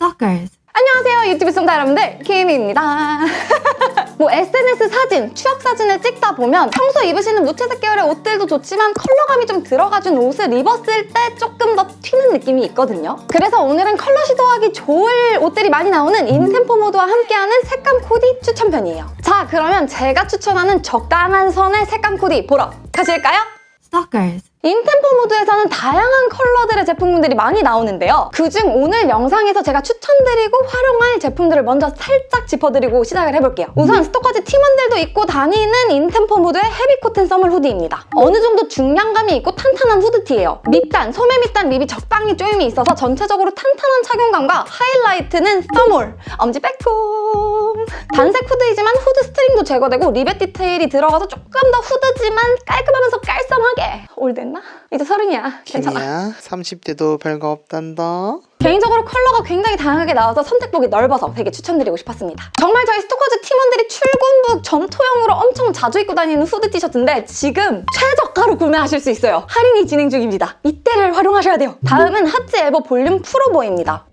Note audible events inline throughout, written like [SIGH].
Stalkers. 안녕하세요 유튜브 시청자 여러분들 키미입니다 [LAUGHS] 뭐 SNS 사진, 추억 사진을 찍다 보면 평소 입으시는 무채색 계열의 옷들도 좋지만 컬러감이 좀 들어가준 옷을 입었을 때 조금 더 튀는 느낌이 있거든요 그래서 오늘은 컬러 시도하기 좋을 옷들이 많이 나오는 인템포 모드와 함께하는 색감 코디 추천편이에요 자 그러면 제가 추천하는 적당한 선의 색감 코디 보러 가실까요? Stalkers. 인템포 모드에서는 다양한 컬러들의 제품군들이 많이 나오는데요. 그중 오늘 영상에서 제가 추천드리고 활용할 제품들을 먼저 살짝 짚어드리고 시작을 해볼게요. 우선 스토커즈 팀원들도 입고 다니는 인템포 모드의 heavy cotton thermal hoodie입니다. 어느 정도 중량감이 있고 탄탄한 후드티예요. 밑단, 소매 밑단 rib이 적당히 조임이 있어서 전체적으로 탄탄한 착용감과 하이라이트는 thermal, 엄지 빼꼼 단색 후드이지만 후드 string도 제거되고 리벳 디테일이 들어가서 조금 더 후드지만 깔끔하면서 깔쌈하게 올 됐나? 이제 서른이야. 괜찮아. 키미야 30대도 별거 없단다 개인적으로 컬러가 굉장히 다양하게 나와서 선택폭이 넓어서 되게 추천드리고 싶었습니다. 정말 저희 스토커즈 팀원들이 출근복 전투형으로 엄청 자주 입고 다니는 후드 티셔츠인데 지금 최저가로 구매하실 수 있어요. 할인이 진행 중입니다. 이때를 활용하셔야 돼요. 다음은 하츠 에버 볼륨 pullover입니다.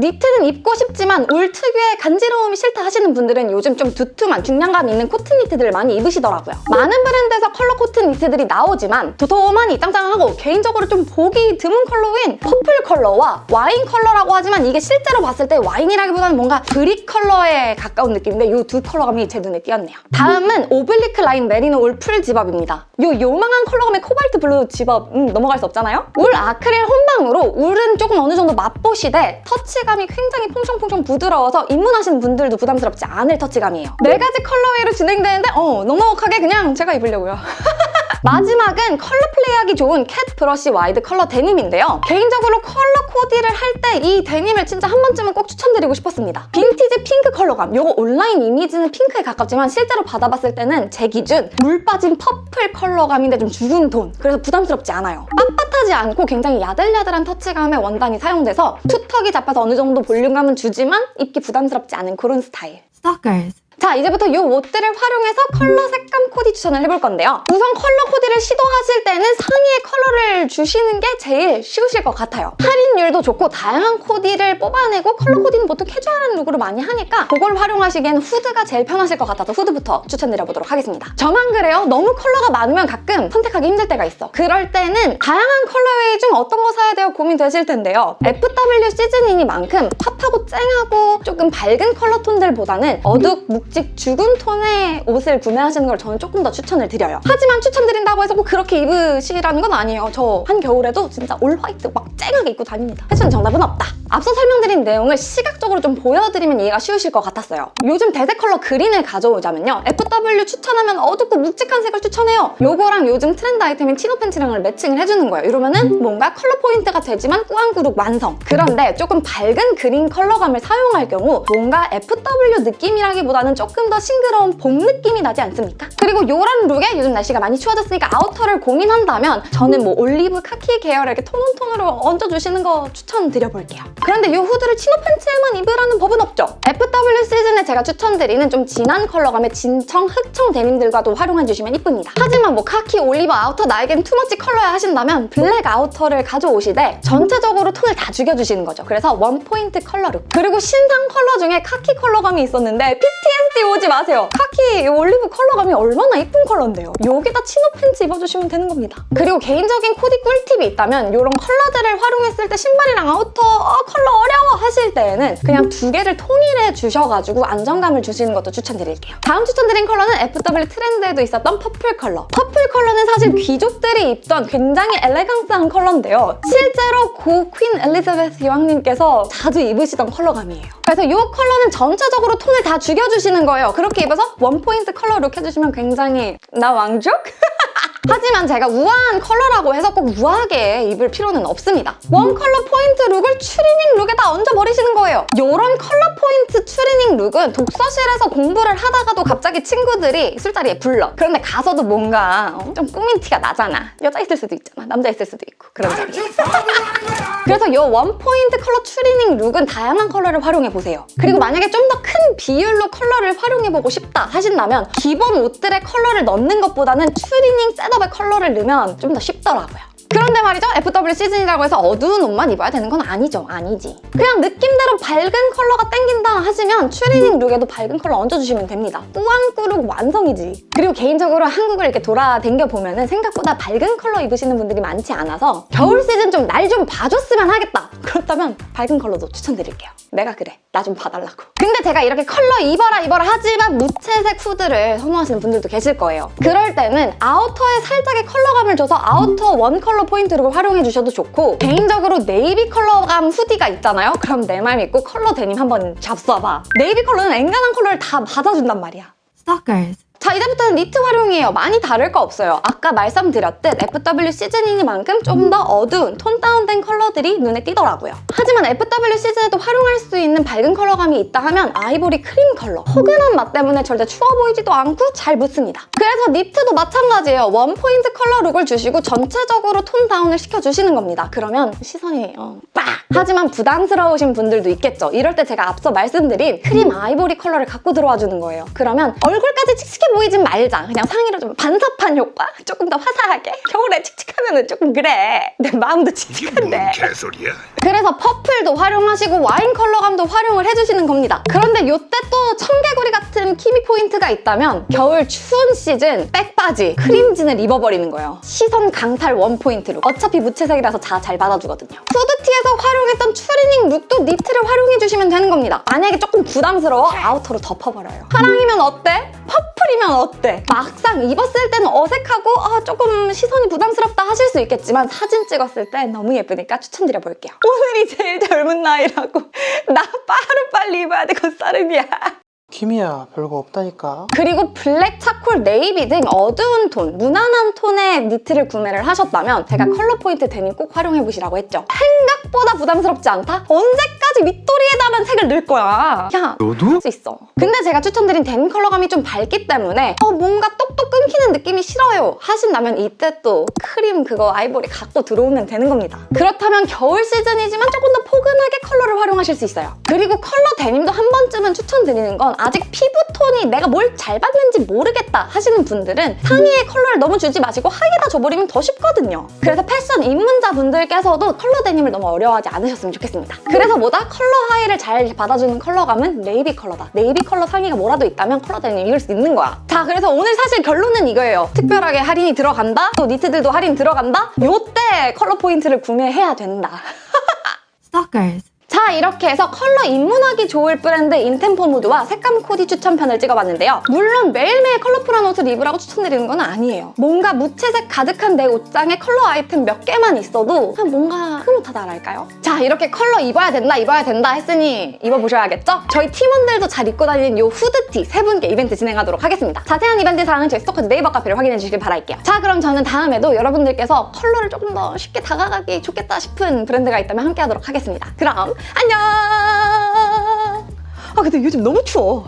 니트는 입고 싶지만 울 특유의 간지러움이 싫다 하시는 분들은 요즘 좀 두툼한 중량감 있는 코튼 니트들을 많이 입으시더라고요. 많은 브랜드에서 컬러 코튼 니트들이 나오지만 도톰하니 짱짱하고 개인적으로 좀 보기 드문 컬러인 purple 컬러와 와인 컬러라고 하지만 이게 실제로 봤을 때 와인이라기보다는 뭔가 brick 컬러에 가까운 느낌인데 이 두 컬러감이 제 눈에 띄었네요. 다음은 oblique line merino wool full zip-up입니다. 이 요망한 컬러감의 코발트 블루 집업 음, 넘어갈 수 없잖아요? 울 아크릴 혼방으로 울은 조금 어느 정도 맛보시되 터치 감이 굉장히 퐁숑퐁숑 부드러워서 입문하시는 분들도 부담스럽지 않을 터치감이에요. 네 가지 colorway로 진행되는데 어 넉넉하게 그냥 제가 입으려고요. [LAUGHS] 마지막은 컬러 플레이하기 좋은 cat brush wide 컬러 데님인데요. 개인적으로 컬러 코디를 할 때 이 데님을 진짜 한 번쯤은 꼭 추천드리고 싶었습니다. 빈티지 핑크 컬러감. 이거 온라인 이미지는 핑크에 가깝지만 실제로 받아봤을 때는 제 기준 물 빠진 purple 컬러감인데 좀 죽은 톤. 그래서 부담스럽지 않아요. 빳빳하지 않고 굉장히 야들야들한 터치감의 원단이 사용돼서 two tuck이 잡혀서 어느 정도 볼륨감은 주지만 입기 부담스럽지 않은 그런 스타일. Stalkers. 자 이제부터 이 옷들을 활용해서 컬러 색감 코디 추천을 해볼 건데요. 우선 컬러 코디를 시도하실 때는 상의에 컬러를 주시는 게 제일 쉬우실 것 같아요. 할인율도 좋고 다양한 코디를 뽑아내고 컬러 코디는 보통 캐주얼한 룩으로 많이 하니까 그걸 활용하시기엔 후드가 제일 편하실 것 같아서 후드부터 추천드려보도록 하겠습니다. 저만 그래요. 너무 컬러가 많으면 가끔 선택하기 힘들 때가 있어. 그럴 때는 다양한 colorway 중 어떤 거 사야 돼요 고민되실 텐데요. FW 시즌이니만큼 pop하고 쨍하고 조금 밝은 컬러 톤들보다는 어둑, 묵 직, 죽은 톤의 옷을 구매하시는 걸 저는 조금 더 추천을 드려요. 하지만 추천드린다고 해서 꼭 그렇게 입으시라는 건 아니에요. 저 한겨울에도 진짜 all white 막 쨍하게 입고 다닙니다. 패션 정답은 없다. 앞서 설명드린 내용을 시각적으로 좀 보여드리면 이해가 쉬우실 것 같았어요. 요즘 대세 컬러 그린을 가져오자면요. FW 추천하면 어둡고 묵직한 색을 추천해요. 요거랑 요즘 트렌드 아이템인 chino pants랑을 매칭을 해주는 거예요. 이러면은 뭔가 컬러 포인트가 되지만 꾸안꾸룩 완성. 그런데 조금 밝은 그린 컬러감을 사용할 경우 뭔가 FW 느낌이라기보다는 조금 더 싱그러운 봄 느낌이 나지 않습니까? 그리고 이런 룩에 요즘 날씨가 많이 추워졌으니까 아우터를 고민한다면 저는 뭐 올리브 카키 계열의 이렇게 tone on tone으로 얹어주시는 거 추천드려볼게요. 그런데 이 후드를 chino pants에만 입으라는 법은 없죠. FW 시즌에 제가 추천드리는 좀 진한 컬러감의 진청, 흑청 데님들과도 활용해주시면 이쁩니다. 하지만 뭐 카키, 올리브 아우터 나에겐 too much 컬러야 하신다면 블랙 아우터를 가져오시되 전체적으로 톤을 다 죽여주시는 거죠. 그래서 one point color look. 그리고 신상 컬러 중에 카키 컬러감이 있었는데 PTSD 오지 마세요. 카키 올리브 컬러감이 얼마나 이쁜 컬러인데요. 여기다 chino pants 입어주시면 되는 겁니다. 그리고 개인적인 코디 꿀팁이 있다면 이런 컬러들을 활용했을 때 신발이랑 아우터 어, 컬러 어려워 하실 때에는 그냥 두 개를 통일해 주셔가지고 안정감을 주시는 것도 추천드릴게요. 다음 추천드린 컬러는 FW 트렌드에도 있었던 purple color. purple color는 사실 귀족들이 입던 굉장히 엘레강스한 컬러인데요. 실제로 고 Queen 엘리자베스 여왕님께서 자주 입으시던 컬러감이에요. 그래서 이 컬러는 전체적으로 톤을 다 죽여주시는 거예요. 그렇게 입어서 one point color look 해주시면 굉장히 나 왕족? [LAUGHS] 하지만 제가 우아한 컬러라고 해서 꼭 우아하게 입을 필요는 없습니다. one color point look을 추리닝 look에다 얹어버리시는 거예요. 이런 컬러 포인트 추리닝 look은 독서실에서 공부를 하다가도 갑자기 친구들이 술자리에 불러. 그런데 가서도 뭔가 어, 좀 꾸민 티가 나잖아. 여자 있을 수도 있잖아. 남자 있을 수도 있고. 그런 자리. 그래서 이 one point color 추리닝 look은 다양한 컬러를 활용해보세요. 그리고 만약에 좀 더 큰 비율로 컬러를 활용해보고 싶다 하신다면 기본 옷들의 컬러를 넣는 것보다는 추리닝 setup의 컬러를 넣으면 좀 더 쉽더라고요. 그런데 말이죠. FW 시즌이라고 해서 어두운 옷만 입어야 되는 건 아니죠. 아니지. 그냥 느낌대로 밝은 컬러가 땡긴다 하시면 추리닝 look에도 밝은 컬러 얹어주시면 됩니다. 꾸안꾸룩 완성이지. 그리고 개인적으로 한국을 이렇게 돌아댕겨 보면 은 생각보다 밝은 컬러 입으시는 분들이 많지 않아서 겨울 시즌 좀 날좀 봐줬으면 하겠다. 그렇다면 밝은 컬러도 추천드릴게요. 내가 그래. 나 좀 봐달라고. 근데 제가 이렇게 컬러 입어라 입어라 하지만 무채색 후드를 선호하시는 분들도 계실 거예요. 그럴 때는 아우터에 살짝의 컬러감을 줘서 아우터 one color point를 활용해 주셔도 좋고 개인적으로 네이비 컬러감 hoodie가 있잖아요? 그럼 내 말 믿고 컬러 데님 한번 잡숴봐. 네이비 컬러는 앵간한 컬러를 다 받아준단 말이야. Stalkers. 자 이제부터는 니트 활용이에요. 많이 다를 거 없어요. 아까 말씀드렸듯 FW 시즌이니만큼 좀 더 어두운 tone down된 컬러들이 눈에 띄더라고요. 하지만 FW 시즌에도 활용할 수 있는 밝은 컬러감이 있다 하면 아이보리 크림 컬러. 포근한 맛 때문에 절대 추워 보이지도 않고 잘 묻습니다. 그래서 니트도 마찬가지예요. one point color look을 주시고 전체적으로 tone down을 시켜주시는 겁니다. 그러면 시선이 어, 빡! 하지만 부담스러우신 분들도 있겠죠. 이럴 때 제가 앞서 말씀드린 크림 아이보리 컬러를 갖고 들어와 주는 거예요. 그러면 얼굴까지 칙칙해 보이진 말자. 그냥 상의로 좀 반사판 효과? 조금 더 화사하게? 겨울에 칙칙하면 조금 그래. 내 마음도 칙칙한데. 개소리야. 그래서 purple도 활용하시고 와인 컬러감도 활용을 해주시는 겁니다. 그런데 이때 또 청개구리 같은 키미 포인트가 있다면 겨울 추운 시즌 백바지, 크림진을 입어버리는 거예요. 시선 강탈 one point로. 어차피 무채색이라서 다 잘 받아주거든요. 후드티에서 활용했던 추리닝 look도 니트를 활용해주시면 되는 겁니다. 만약에 조금 부담스러워 아우터로 덮어버려요. 파랑이면 어때? purple이면 어때? 막상 입었을 때는 어색하고 아, 조금 시선이 부담스럽다 하실 수 있겠지만 사진 찍었을 때 너무 예쁘니까 추천드려 볼게요. 오늘이 제일 젊은 나이라고 [LAUGHS] 나 빠르 빨리 입어야 돼 곧 서른이야. 키미야 별거 없다니까 그리고 블랙, 차콜, 네이비 등 어두운 톤, 무난한 톤의 니트를 구매를 하셨다면 제가 컬러 포인트 데님 꼭 활용해보시라고 했죠. 생각보다 부담스럽지 않다? 언제 까지 윗도리에다만 색을 넣을 거야? 야, 너도? 할 수 있어. 근데 제가 추천드린 데님 컬러감이 좀 밝기 때문에 어, 뭔가 똑똑 끊기는 느낌이 싫어요 하신다면 이때 또 크림 그거 아이보리 갖고 들어오면 되는 겁니다. 그렇다면 겨울 시즌이지만 조금 더 포근하게 컬러를 활용하실 수 있어요. 그리고 컬러 데님도 한 번쯤은 추천드리는 건 아직 피부톤이 내가 뭘 잘 받는지 모르겠다 하시는 분들은 상의에 컬러를 너무 주지 마시고 하의에다 줘버리면 더 쉽거든요. 그래서 패션 입문자분들께서도 컬러 데님을 너무 어려워하지 않으셨으면 좋겠습니다. 그래서 뭐다? 컬러 하의를 잘 받아주는 컬러감은 네이비 컬러다. 네이비 컬러 상의가 뭐라도 있다면 컬러 데님 이길 수 있는 거야. 자, 그래서 오늘 사실 결론은 이거예요. 특별하게 할인이 들어간다? 또 니트들도 할인 들어간다? 요때 컬러 포인트를 구매해야 된다. [LAUGHS] Stalkers. 자 이렇게 해서 컬러 입문하기 좋을 브랜드 인템포 무드와 색감 코디 추천편을 찍어봤는데요. 물론 매일매일 컬러풀한 옷을 입으라고 추천드리는 건 아니에요. 뭔가 무채색 가득한 내 옷장에 컬러 아이템 몇 개만 있어도 그냥 뭔가 흐뭇하다랄까요? 자 이렇게 컬러 입어야 된다 입어야 된다 했으니 입어보셔야겠죠? 저희 팀원들도 잘 입고 다니는 이 후드티 세 분께 이벤트 진행하도록 하겠습니다. 자세한 이벤트 사항은 저희 스토커즈 네이버 카페를 확인해 주시길 바랄게요. 자 그럼 저는 다음에도 여러분들께서 컬러를 조금 더 쉽게 다가가기 좋겠다 싶은 브랜드가 있다면 함께 하도록 하겠습니다. 그럼 안녕! 아 근데 요즘 너무 추워.